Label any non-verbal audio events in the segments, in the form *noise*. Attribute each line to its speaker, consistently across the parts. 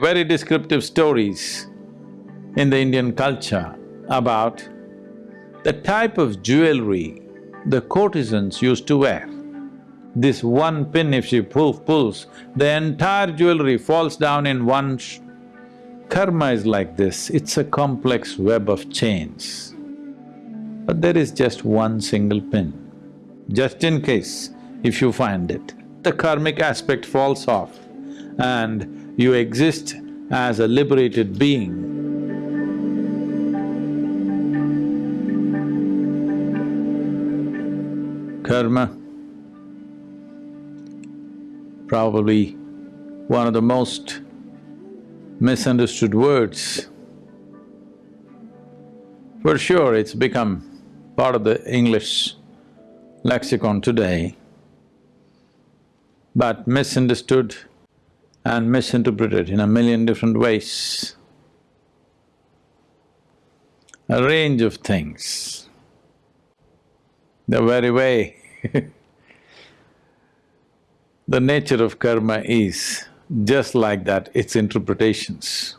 Speaker 1: very descriptive stories in the Indian culture about the type of jewelry the courtesans used to wear. This one pin if she pull, pulls, the entire jewelry falls down in one Karma is like this, it's a complex web of chains. But there is just one single pin. Just in case, if you find it, the karmic aspect falls off and you exist as a liberated being. Karma, probably one of the most misunderstood words. For sure, it's become part of the English lexicon today, but misunderstood and misinterpreted in a million different ways. A range of things. The very way *laughs* the nature of karma is just like that, its interpretations.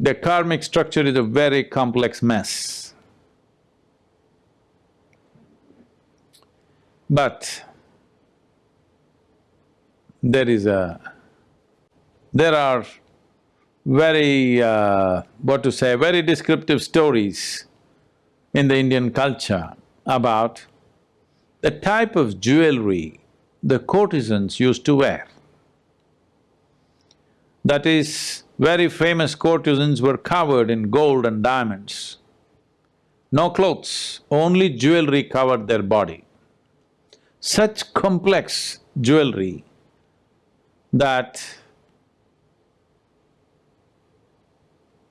Speaker 1: The karmic structure is a very complex mess. But there is a… there are very, uh, what to say, very descriptive stories in the Indian culture about the type of jewelry the courtesans used to wear. That is, very famous courtesans were covered in gold and diamonds. No clothes, only jewelry covered their body. Such complex jewelry that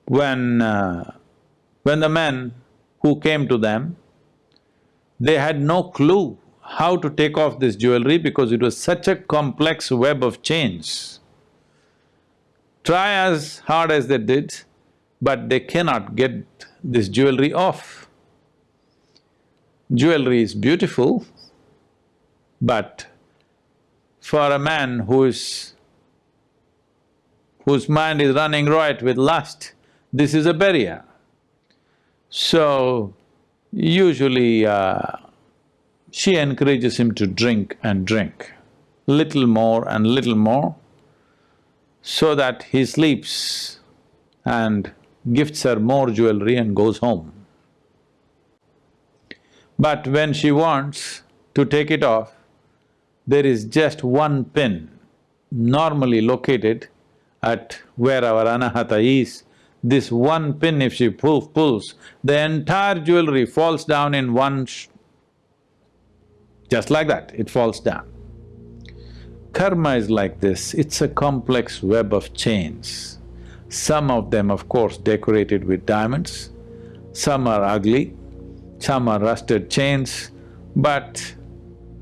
Speaker 1: when… Uh, when the men who came to them, they had no clue how to take off this jewelry because it was such a complex web of chains try as hard as they did, but they cannot get this jewelry off. Jewelry is beautiful, but for a man who is… whose mind is running riot with lust, this is a barrier. So, usually uh, she encourages him to drink and drink, little more and little more, so that he sleeps and gifts her more jewelry and goes home. But when she wants to take it off, there is just one pin normally located at where our anahata is. This one pin if she pull, pulls, the entire jewelry falls down in one just like that, it falls down. Karma is like this, it's a complex web of chains. Some of them, of course, decorated with diamonds, some are ugly, some are rusted chains, but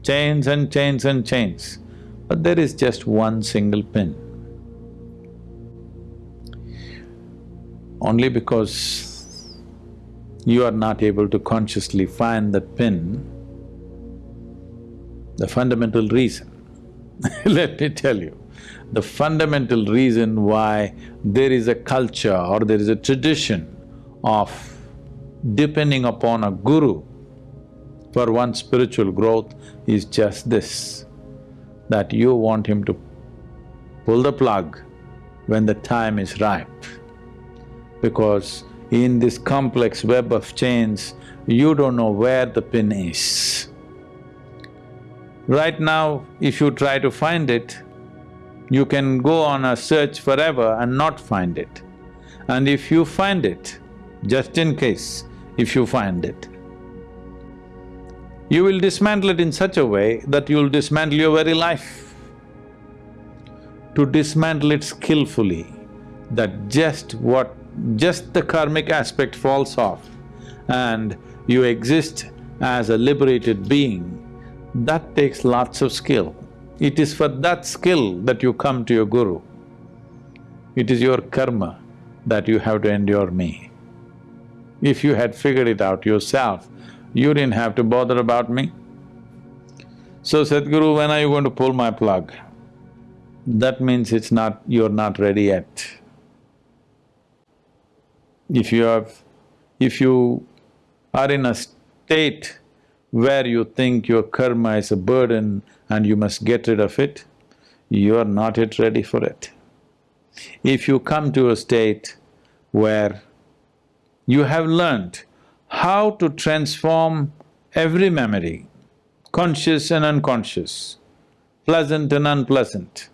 Speaker 1: chains and chains and chains. But there is just one single pin. Only because you are not able to consciously find the pin, the fundamental reason *laughs* Let me tell you, the fundamental reason why there is a culture or there is a tradition of depending upon a guru for one's spiritual growth is just this, that you want him to pull the plug when the time is ripe. Because in this complex web of chains, you don't know where the pin is. Right now, if you try to find it, you can go on a search forever and not find it. And if you find it, just in case, if you find it, you will dismantle it in such a way that you'll dismantle your very life. To dismantle it skillfully, that just what… just the karmic aspect falls off and you exist as a liberated being that takes lots of skill. It is for that skill that you come to your guru. It is your karma that you have to endure me. If you had figured it out yourself, you didn't have to bother about me. So Sadhguru, when are you going to pull my plug? That means it's not… you're not ready yet. If you have… if you are in a state where you think your karma is a burden and you must get rid of it, you are not yet ready for it. If you come to a state where you have learned how to transform every memory, conscious and unconscious, pleasant and unpleasant,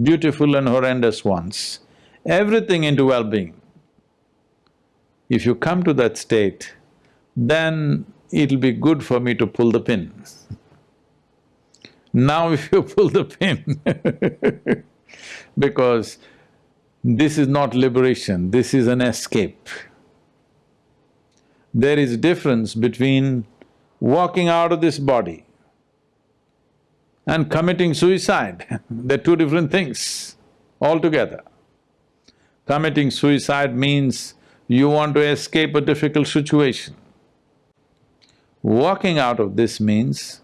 Speaker 1: beautiful and horrendous ones, everything into well-being. If you come to that state, then it'll be good for me to pull the pin. now *laughs* if you pull the pin *laughs* because this is not liberation, this is an escape. There is difference between walking out of this body and committing suicide. *laughs* They're two different things altogether. Committing suicide means you want to escape a difficult situation. Walking out of this means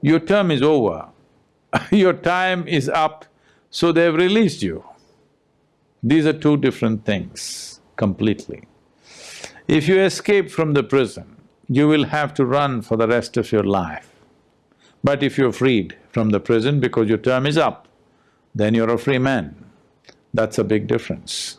Speaker 1: your term is over, *laughs* your time is up, so they've released you. These are two different things completely. If you escape from the prison, you will have to run for the rest of your life. But if you're freed from the prison because your term is up, then you're a free man. That's a big difference.